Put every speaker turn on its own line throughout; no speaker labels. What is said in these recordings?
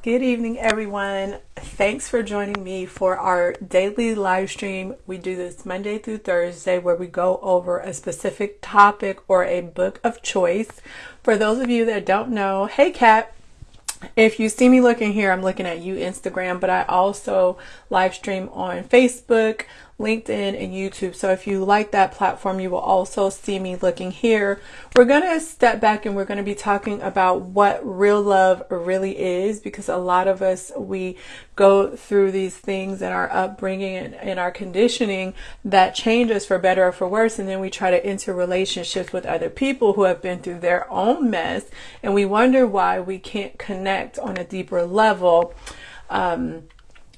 Good evening, everyone. Thanks for joining me for our daily live stream. We do this Monday through Thursday where we go over a specific topic or a book of choice. For those of you that don't know, hey, Kat. If you see me looking here, I'm looking at you Instagram, but I also live stream on Facebook, LinkedIn, and YouTube. So if you like that platform, you will also see me looking here. We're going to step back and we're going to be talking about what real love really is because a lot of us, we go through these things in our upbringing and in our conditioning that change us for better or for worse. And then we try to enter relationships with other people who have been through their own mess. And we wonder why we can't connect on a deeper level. Um,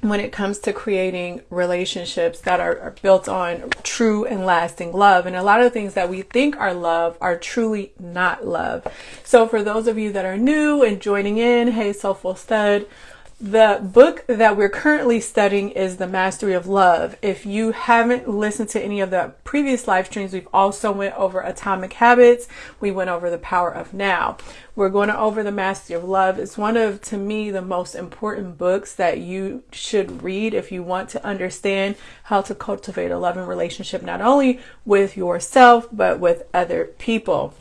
when it comes to creating relationships that are, are, built on true and lasting love. And a lot of things that we think are love are truly not love. So for those of you that are new and joining in, hey, Soulful Stud, the book that we're currently studying is The Mastery of Love. If you haven't listened to any of the previous live streams, we've also went over Atomic Habits. We went over The Power of Now. We're going to over The Mastery of Love. It's one of, to me, the most important books that you should read if you want to understand how to cultivate a loving relationship, not only with yourself, but with other people.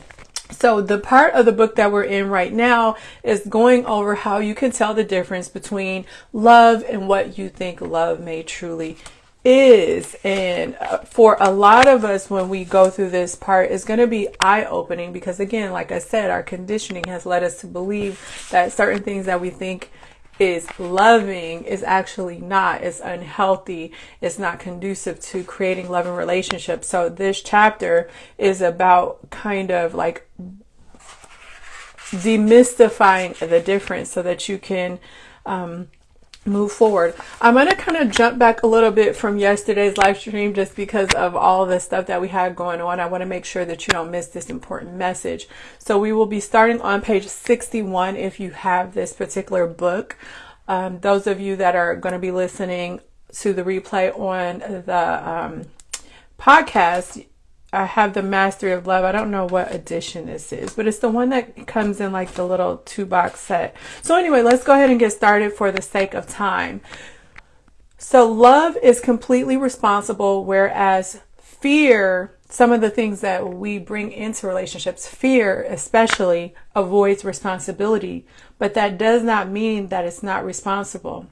So the part of the book that we're in right now is going over how you can tell the difference between love and what you think love may truly is. And uh, for a lot of us, when we go through this part, it's going to be eye opening because again, like I said, our conditioning has led us to believe that certain things that we think is loving is actually not. It's unhealthy. It's not conducive to creating loving relationships. So this chapter is about kind of like demystifying the difference so that you can um, move forward. I'm going to kind of jump back a little bit from yesterday's live stream just because of all the stuff that we had going on. I want to make sure that you don't miss this important message. So we will be starting on page 61 if you have this particular book. Um, those of you that are going to be listening to the replay on the um, podcast, I have the Mastery of Love. I don't know what edition this is, but it's the one that comes in like the little two box set. So anyway, let's go ahead and get started for the sake of time. So love is completely responsible, whereas fear, some of the things that we bring into relationships, fear especially avoids responsibility, but that does not mean that it's not responsible.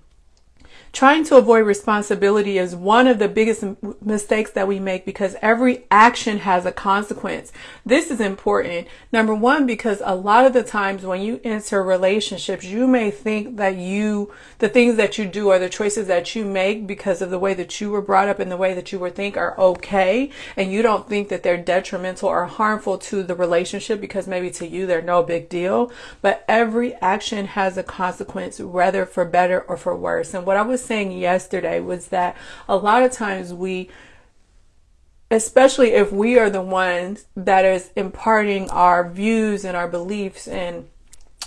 Trying to avoid responsibility is one of the biggest mistakes that we make because every action has a consequence. This is important. Number one, because a lot of the times when you enter relationships, you may think that you, the things that you do or the choices that you make because of the way that you were brought up and the way that you were think are okay. And you don't think that they're detrimental or harmful to the relationship because maybe to you they're no big deal. But every action has a consequence, whether for better or for worse. And what I was saying yesterday was that a lot of times we especially if we are the ones that is imparting our views and our beliefs and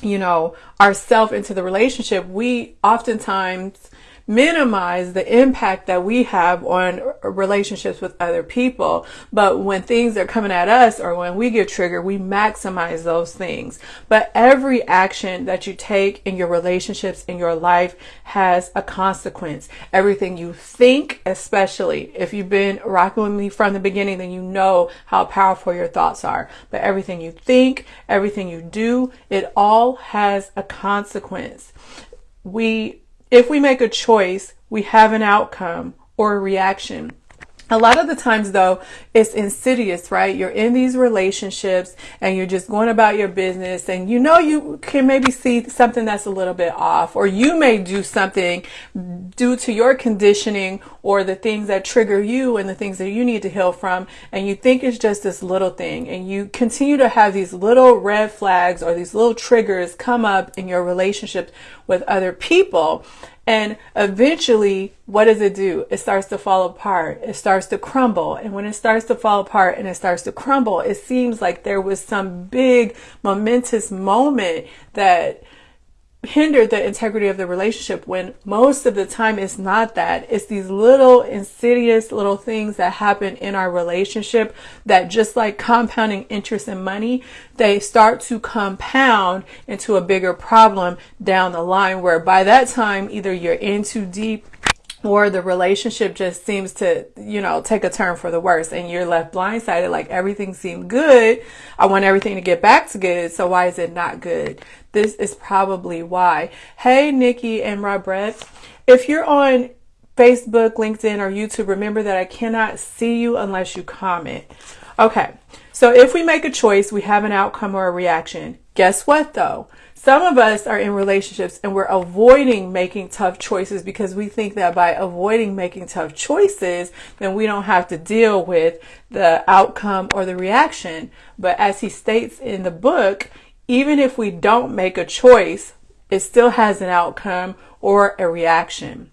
you know ourself into the relationship we oftentimes minimize the impact that we have on relationships with other people. But when things are coming at us or when we get triggered, we maximize those things. But every action that you take in your relationships in your life has a consequence. Everything you think, especially if you've been rocking with me from the beginning, then you know how powerful your thoughts are. But everything you think, everything you do, it all has a consequence. We if we make a choice, we have an outcome or a reaction. A lot of the times though, it's insidious, right? You're in these relationships and you're just going about your business and you know you can maybe see something that's a little bit off or you may do something due to your conditioning or the things that trigger you and the things that you need to heal from and you think it's just this little thing and you continue to have these little red flags or these little triggers come up in your relationships with other people and eventually, what does it do? It starts to fall apart. It starts to crumble. And when it starts to fall apart and it starts to crumble, it seems like there was some big momentous moment that hinder the integrity of the relationship when most of the time it's not that. It's these little insidious little things that happen in our relationship that just like compounding interest and money, they start to compound into a bigger problem down the line where by that time either you're in too deep or the relationship just seems to, you know, take a turn for the worse and you're left blindsided like everything seemed good. I want everything to get back to good. So why is it not good? This is probably why. Hey, Nikki and Robert, if you're on Facebook, LinkedIn, or YouTube, remember that I cannot see you unless you comment. Okay. So if we make a choice, we have an outcome or a reaction. Guess what though? Some of us are in relationships and we're avoiding making tough choices because we think that by avoiding making tough choices, then we don't have to deal with the outcome or the reaction. But as he states in the book, even if we don't make a choice, it still has an outcome or a reaction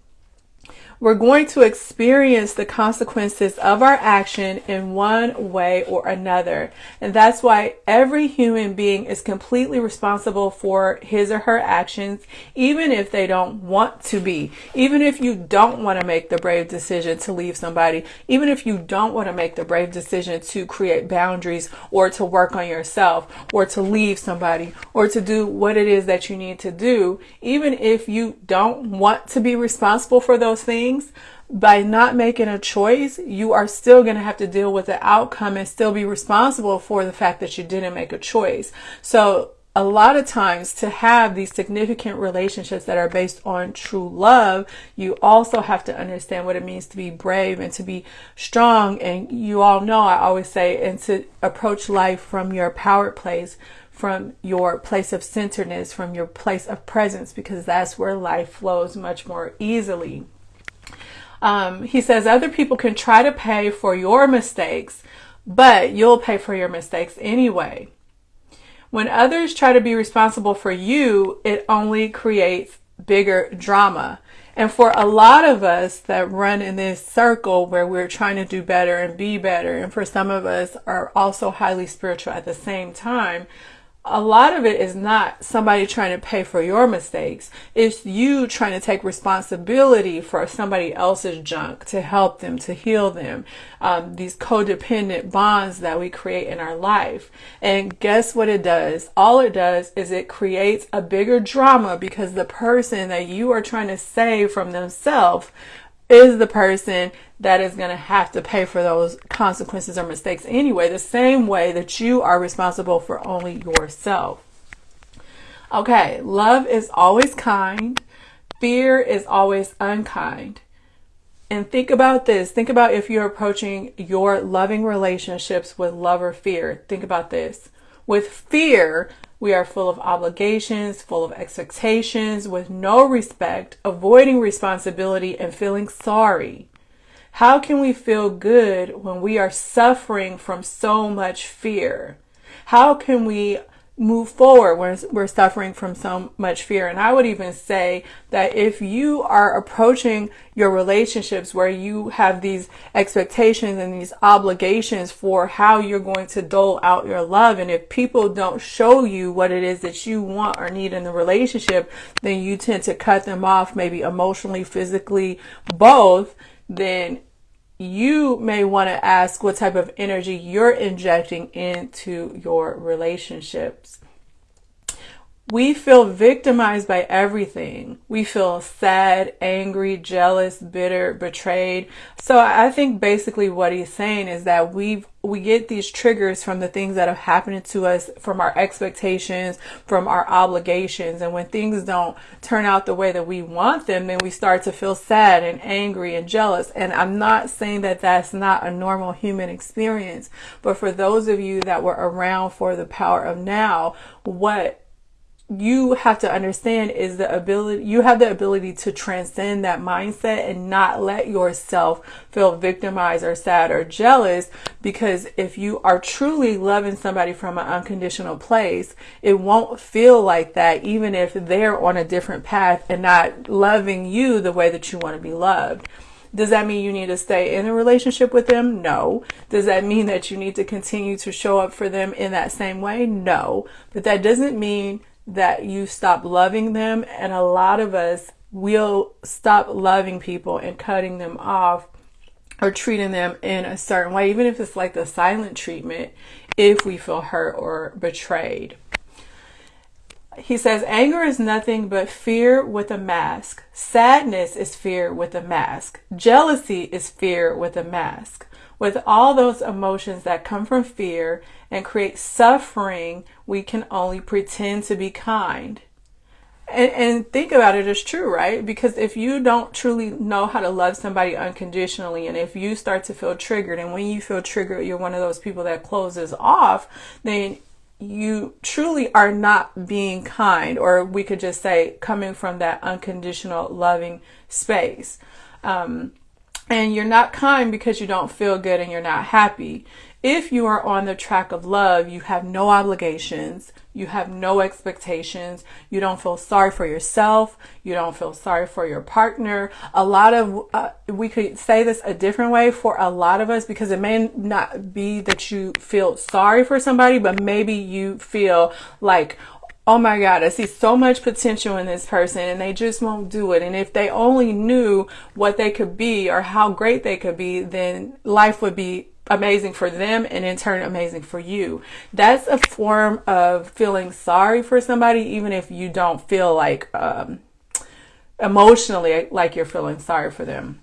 we're going to experience the consequences of our action in one way or another. And that's why every human being is completely responsible for his or her actions, even if they don't want to be. Even if you don't want to make the brave decision to leave somebody, even if you don't want to make the brave decision to create boundaries or to work on yourself or to leave somebody or to do what it is that you need to do, even if you don't want to be responsible for those things, things, by not making a choice, you are still going to have to deal with the outcome and still be responsible for the fact that you didn't make a choice. So a lot of times to have these significant relationships that are based on true love, you also have to understand what it means to be brave and to be strong. And you all know, I always say, and to approach life from your power place, from your place of centeredness, from your place of presence, because that's where life flows much more easily. Um, he says other people can try to pay for your mistakes, but you'll pay for your mistakes anyway. When others try to be responsible for you, it only creates bigger drama. And for a lot of us that run in this circle where we're trying to do better and be better, and for some of us are also highly spiritual at the same time, a lot of it is not somebody trying to pay for your mistakes. It's you trying to take responsibility for somebody else's junk to help them, to heal them. Um, these codependent bonds that we create in our life. And guess what it does? All it does is it creates a bigger drama because the person that you are trying to save from themselves is the person that is going to have to pay for those consequences or mistakes anyway, the same way that you are responsible for only yourself. Okay, love is always kind, fear is always unkind. And think about this. Think about if you're approaching your loving relationships with love or fear. Think about this. With fear, we are full of obligations, full of expectations, with no respect, avoiding responsibility, and feeling sorry. How can we feel good when we are suffering from so much fear? How can we move forward when we're suffering from so much fear. And I would even say that if you are approaching your relationships where you have these expectations and these obligations for how you're going to dole out your love, and if people don't show you what it is that you want or need in the relationship, then you tend to cut them off, maybe emotionally, physically, both, then you may want to ask what type of energy you're injecting into your relationships. We feel victimized by everything. We feel sad, angry, jealous, bitter, betrayed. So I think basically what he's saying is that we've we get these triggers from the things that have happened to us, from our expectations, from our obligations. And when things don't turn out the way that we want them, then we start to feel sad and angry and jealous. And I'm not saying that that's not a normal human experience, but for those of you that were around for the power of now, what you have to understand is the ability you have the ability to transcend that mindset and not let yourself feel victimized or sad or jealous because if you are truly loving somebody from an unconditional place it won't feel like that even if they're on a different path and not loving you the way that you want to be loved does that mean you need to stay in a relationship with them? No. Does that mean that you need to continue to show up for them in that same way? No. But that doesn't mean that you stop loving them. And a lot of us will stop loving people and cutting them off or treating them in a certain way, even if it's like the silent treatment, if we feel hurt or betrayed. He says, anger is nothing but fear with a mask. Sadness is fear with a mask. Jealousy is fear with a mask. With all those emotions that come from fear and create suffering, we can only pretend to be kind. And, and think about it as true, right? Because if you don't truly know how to love somebody unconditionally, and if you start to feel triggered, and when you feel triggered, you're one of those people that closes off, then you truly are not being kind, or we could just say coming from that unconditional loving space. Um, and you're not kind because you don't feel good and you're not happy. If you are on the track of love, you have no obligations, you have no expectations, you don't feel sorry for yourself, you don't feel sorry for your partner. A lot of, uh, we could say this a different way for a lot of us because it may not be that you feel sorry for somebody, but maybe you feel like, oh my God, I see so much potential in this person and they just won't do it. And if they only knew what they could be or how great they could be, then life would be amazing for them and in turn amazing for you. That's a form of feeling sorry for somebody, even if you don't feel like um, emotionally like you're feeling sorry for them.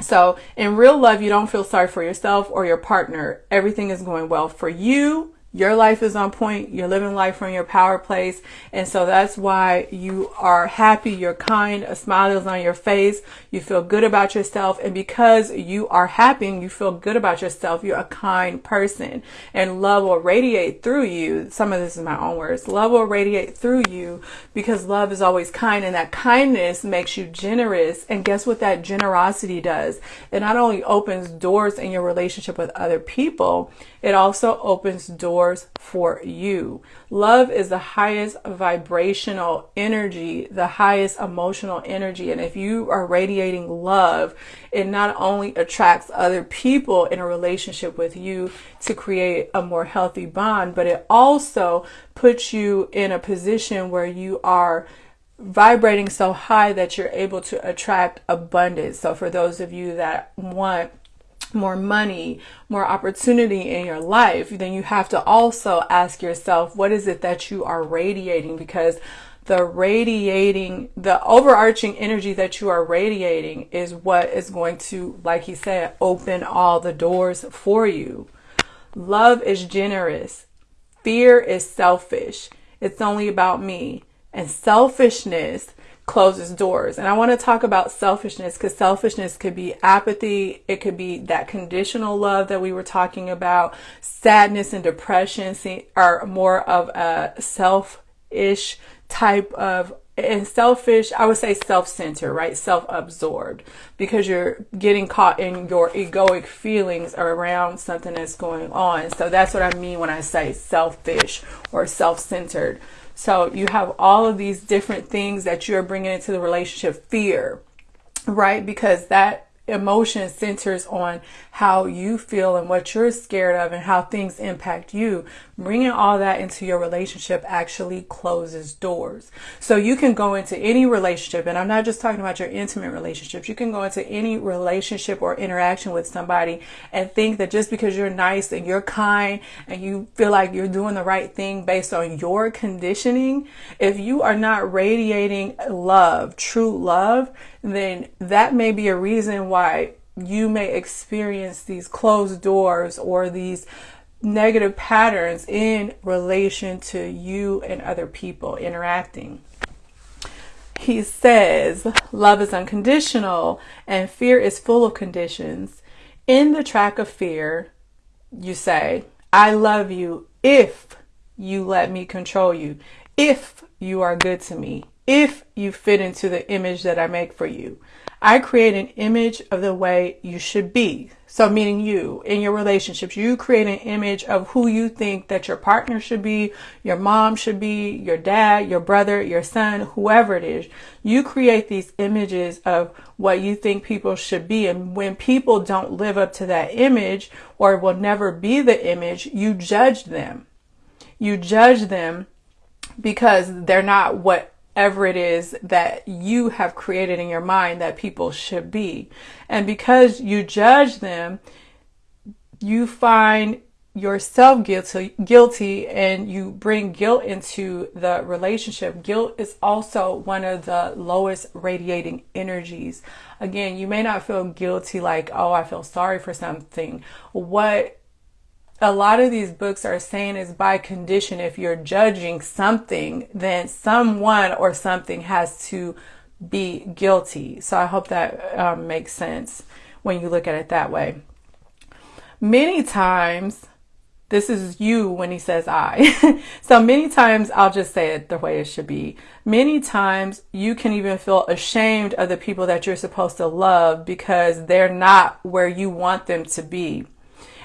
So in real love, you don't feel sorry for yourself or your partner. Everything is going well for you your life is on point. You're living life from your power place. And so that's why you are happy. You're kind. A smile is on your face. You feel good about yourself. And because you are happy and you feel good about yourself, you're a kind person and love will radiate through you. Some of this is my own words. Love will radiate through you because love is always kind and that kindness makes you generous. And guess what that generosity does? It not only opens doors in your relationship with other people, it also opens doors for you. Love is the highest vibrational energy, the highest emotional energy. And if you are radiating love, it not only attracts other people in a relationship with you to create a more healthy bond, but it also puts you in a position where you are vibrating so high that you're able to attract abundance. So for those of you that want more money, more opportunity in your life, then you have to also ask yourself, what is it that you are radiating? Because the radiating, the overarching energy that you are radiating is what is going to, like he said, open all the doors for you. Love is generous. Fear is selfish. It's only about me. And selfishness closes doors. And I want to talk about selfishness because selfishness could be apathy. It could be that conditional love that we were talking about. Sadness and depression are more of a selfish type of and selfish, I would say self-centered, right? Self-absorbed because you're getting caught in your egoic feelings around something that's going on. So that's what I mean when I say selfish or self-centered. So you have all of these different things that you're bringing into the relationship. Fear, right? Because that emotion centers on how you feel and what you're scared of and how things impact you. Bringing all that into your relationship actually closes doors. So you can go into any relationship, and I'm not just talking about your intimate relationships. You can go into any relationship or interaction with somebody and think that just because you're nice and you're kind and you feel like you're doing the right thing based on your conditioning, if you are not radiating love, true love, then that may be a reason why you may experience these closed doors or these negative patterns in relation to you and other people interacting. He says, Love is unconditional and fear is full of conditions. In the track of fear, you say, I love you if you let me control you, if you are good to me, if you fit into the image that I make for you. I create an image of the way you should be. So meaning you in your relationships, you create an image of who you think that your partner should be, your mom should be, your dad, your brother, your son, whoever it is. You create these images of what you think people should be. And when people don't live up to that image or will never be the image, you judge them. You judge them because they're not whatever it is that you have created in your mind that people should be. And because you judge them, you find yourself guilty guilty and you bring guilt into the relationship. Guilt is also one of the lowest radiating energies. Again you may not feel guilty like oh i feel sorry for something. What a lot of these books are saying is by condition if you're judging something then someone or something has to be guilty so i hope that um, makes sense when you look at it that way many times this is you when he says I. so many times I'll just say it the way it should be. Many times you can even feel ashamed of the people that you're supposed to love because they're not where you want them to be.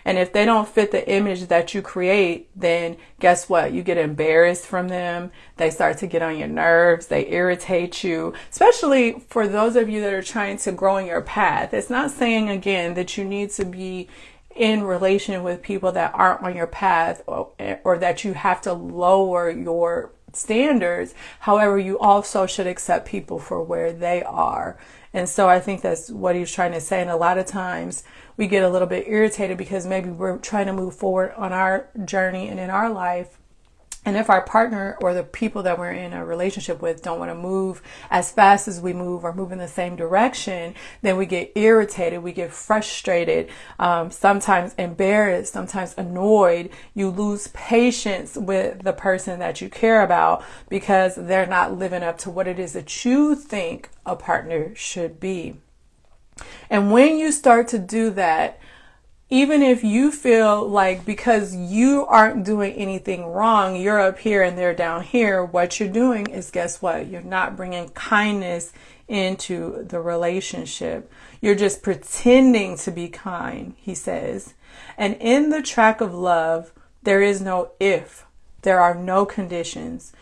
And if they don't fit the image that you create, then guess what? You get embarrassed from them. They start to get on your nerves. They irritate you, especially for those of you that are trying to grow in your path. It's not saying again that you need to be in relation with people that aren't on your path or, or that you have to lower your standards. However, you also should accept people for where they are. And so I think that's what he's trying to say. And a lot of times we get a little bit irritated because maybe we're trying to move forward on our journey and in our life and if our partner or the people that we're in a relationship with don't want to move as fast as we move or move in the same direction, then we get irritated, we get frustrated, um, sometimes embarrassed, sometimes annoyed. You lose patience with the person that you care about because they're not living up to what it is that you think a partner should be. And when you start to do that, even if you feel like because you aren't doing anything wrong, you're up here and they're down here, what you're doing is guess what? You're not bringing kindness into the relationship. You're just pretending to be kind, he says. And in the track of love, there is no if, there are no conditions.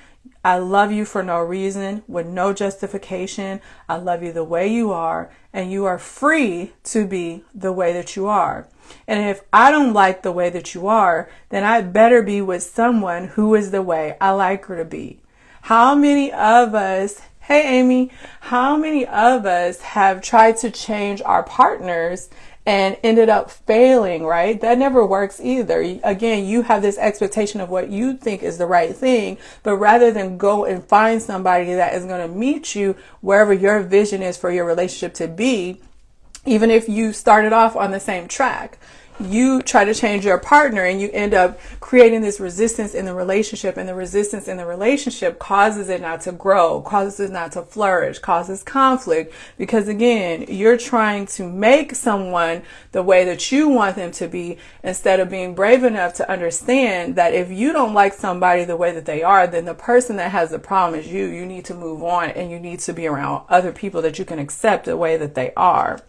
I love you for no reason, with no justification. I love you the way you are, and you are free to be the way that you are. And if I don't like the way that you are, then I better be with someone who is the way I like her to be. How many of us, hey Amy, how many of us have tried to change our partners and ended up failing, right? That never works either. Again, you have this expectation of what you think is the right thing, but rather than go and find somebody that is going to meet you wherever your vision is for your relationship to be, even if you started off on the same track you try to change your partner and you end up creating this resistance in the relationship and the resistance in the relationship causes it not to grow causes it not to flourish causes conflict. Because again you're trying to make someone the way that you want them to be instead of being brave enough to understand that if you don't like somebody the way that they are then the person that has the problem is you. You need to move on and you need to be around other people that you can accept the way that they are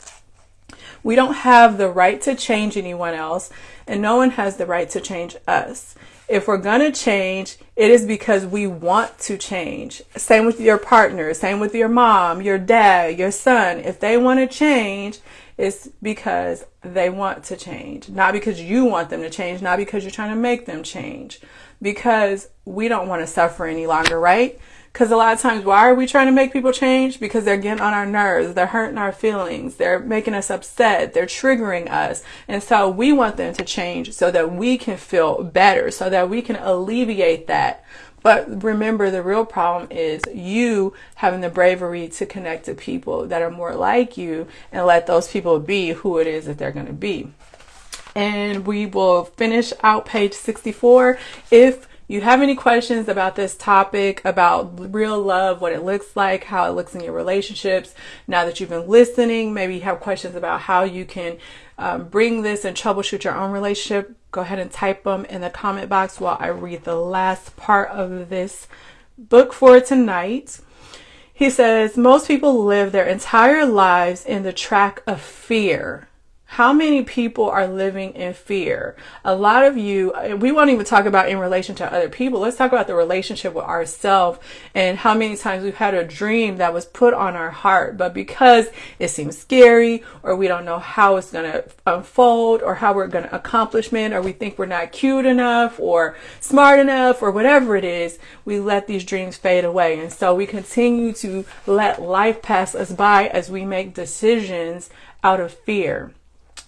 we don't have the right to change anyone else, and no one has the right to change us. If we're going to change, it is because we want to change. Same with your partner, same with your mom, your dad, your son. If they want to change, it's because they want to change, not because you want them to change, not because you're trying to make them change, because we don't want to suffer any longer, right? Because a lot of times, why are we trying to make people change? Because they're getting on our nerves. They're hurting our feelings. They're making us upset. They're triggering us. And so we want them to change so that we can feel better, so that we can alleviate that. But remember, the real problem is you having the bravery to connect to people that are more like you and let those people be who it is that they're going to be. And we will finish out page 64. If you have any questions about this topic, about real love, what it looks like, how it looks in your relationships, now that you've been listening, maybe you have questions about how you can um, bring this and troubleshoot your own relationship, go ahead and type them in the comment box while I read the last part of this book for tonight. He says, most people live their entire lives in the track of fear How many people are living in fear? A lot of you, we won't even talk about in relation to other people. Let's talk about the relationship with ourselves and how many times we've had a dream that was put on our heart, but because it seems scary or we don't know how it's going to unfold or how we're going to accomplish it or we think we're not cute enough or smart enough or whatever it is, we let these dreams fade away. And so we continue to let life pass us by as we make decisions out of fear.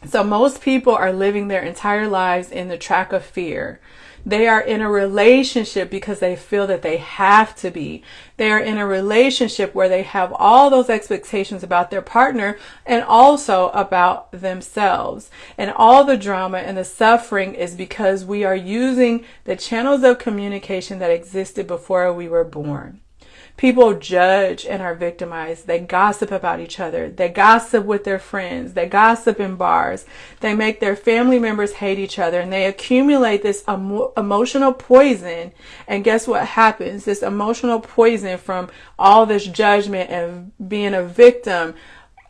So most people are living their entire lives in the track of fear. They are in a relationship because they feel that they have to be. They are in a relationship where they have all those expectations about their partner and also about themselves. And all the drama and the suffering is because we are using the channels of communication that existed before we were born. People judge and are victimized. They gossip about each other. They gossip with their friends. They gossip in bars. They make their family members hate each other and they accumulate this emo- emotional poison. And guess what happens? This emotional poison from all this judgment and being a victim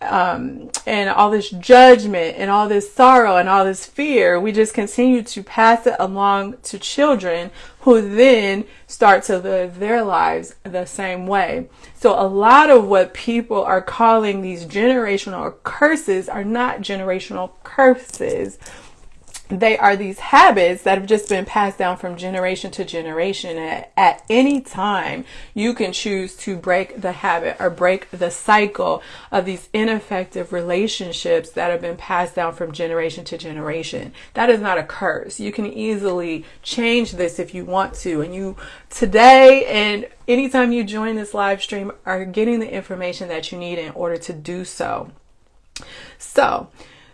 um, and all this judgment and all this sorrow and all this fear, we just continue to pass it along to children who then start to live their lives the same way. So a lot of what people are calling these generational curses are not generational curses they are these habits that have just been passed down from generation to generation. At, at, any time, you can choose to break the habit or break the cycle of these ineffective relationships that have been passed down from generation to generation. That is not a curse. You can easily change this if you want to. And you today and anytime you join this live stream are getting the information that you need in order to do so. So,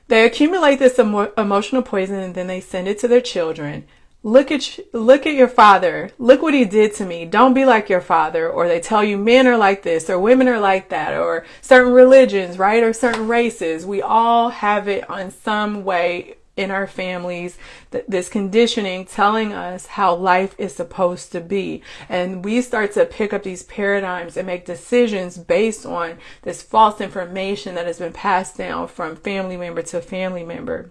they accumulate this emo- emotional poison and then they send it to their children. Look at look at your father. Look what he did to me. Don't be like your father. Or they tell you men are like this or women are like that or certain religions, right? Or certain races. We all have it on some way in our families, th- this conditioning telling us how life is supposed to be. And we start to pick up these paradigms and make decisions based on this false information that has been passed down from family member to family member.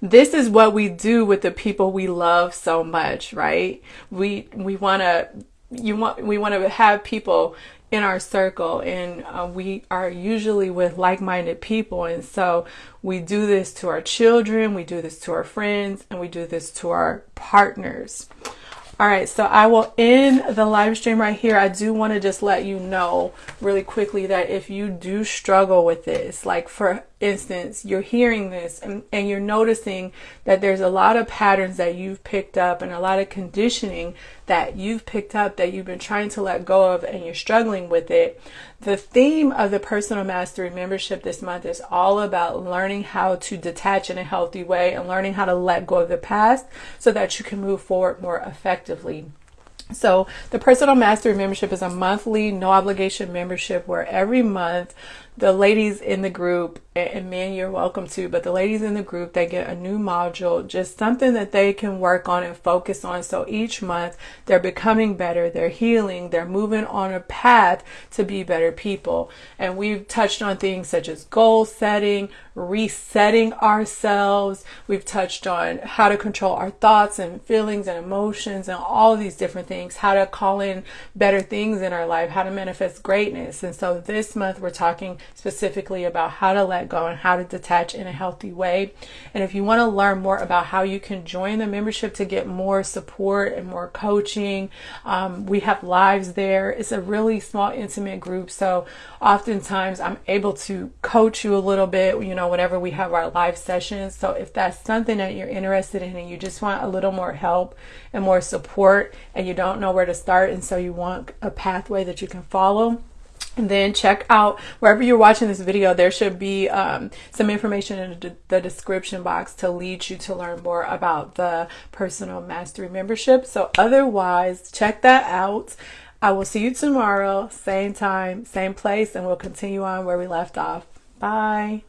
This is what we do with the people we love so much, right? We we want to you want we want to have people in our circle and uh, we are usually with like-minded people and so we do this to our children we do this to our friends and we do this to our partners all right, so I will end the live stream right here. I do want to just let you know really quickly that if you do struggle with this, like for instance, you're hearing this and, and you're noticing that there's a lot of patterns that you've picked up and a lot of conditioning that you've picked up that you've been trying to let go of and you're struggling with it. The theme of the personal mastery membership this month is all about learning how to detach in a healthy way and learning how to let go of the past so that you can move forward more effectively. So, the Personal Mastery membership is a monthly, no obligation membership where every month the ladies in the group and men you're welcome to but the ladies in the group they get a new module just something that they can work on and focus on. So each month they're becoming better they're healing they're moving on a path to be better people. And we've touched on things such as goal setting resetting ourselves. We've touched on how to control our thoughts and feelings and emotions and all these different things how to call in better things in our life how to manifest greatness. And so this month we're talking specifically about how to let go and how to detach in a healthy way. And if you want to learn more about how you can join the membership to get more support and more coaching, um, we have lives there. It's a really small, intimate group. So oftentimes I'm able to coach you a little bit, you know, whenever we have our live sessions. So if that's something that you're interested in and you just want a little more help and more support and you don't know where to start, and so you want a pathway that you can follow and then check out wherever you're watching this video, there should be um, some information in the description box to lead you to learn more about the personal mastery membership. So otherwise, check that out. I will see you tomorrow, same time, same place, and we'll continue on where we left off. Bye.